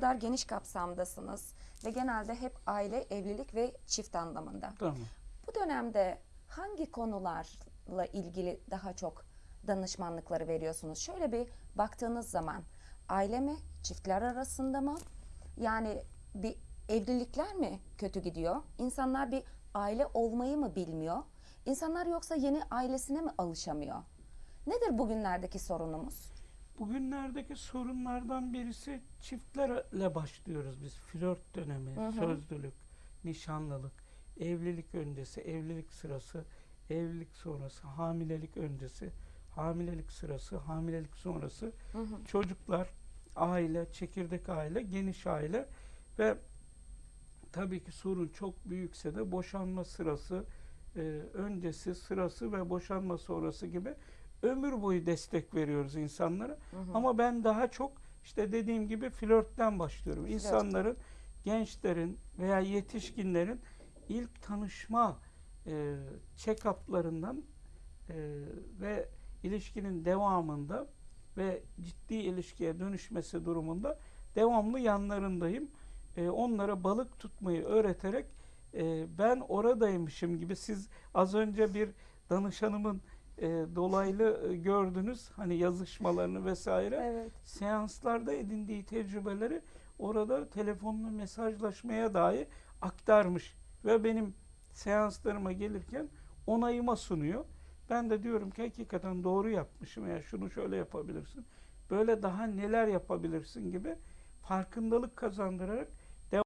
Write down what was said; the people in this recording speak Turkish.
kadar geniş kapsamdasınız ve genelde hep aile, evlilik ve çift anlamında. Tamam. Bu dönemde hangi konularla ilgili daha çok danışmanlıkları veriyorsunuz? Şöyle bir baktığınız zaman aile mi, çiftler arasında mı? Yani bir evlilikler mi kötü gidiyor? İnsanlar bir aile olmayı mı bilmiyor? İnsanlar yoksa yeni ailesine mi alışamıyor? Nedir bugünlerdeki sorunumuz? Bugünlerdeki sorunlardan birisi çiftlerle başlıyoruz biz. Flört dönemi, Hı hı. sözlülük, nişanlılık, evlilik öncesi, evlilik sırası, evlilik sonrası, hamilelik öncesi, hamilelik sırası, hamilelik sonrası, Hı hı. çocuklar, aile, çekirdek aile, geniş aile ve tabii ki sorun çok büyükse de boşanma sırası, e, öncesi, sırası ve boşanma sonrası gibi ömür boyu destek veriyoruz insanlara. Hı hı. Ama ben daha çok işte dediğim gibi flörtten başlıyorum. İnsanların, gençlerin veya yetişkinlerin ilk tanışma e, check-up'larından e, ve ilişkinin devamında ve ciddi ilişkiye dönüşmesi durumunda devamlı yanlarındayım. E, onlara balık tutmayı öğreterek e, ben oradaymışım gibi siz az önce bir danışanımın e, dolaylı e, gördünüz hani yazışmalarını vesaire Evet. seanslarda edindiği tecrübeleri orada telefonla mesajlaşmaya dahi aktarmış ve benim seanslarıma gelirken onayıma sunuyor. Ben de diyorum ki hakikaten doğru yapmışım ya şunu şöyle yapabilirsin. Böyle daha neler yapabilirsin gibi farkındalık kazandırarak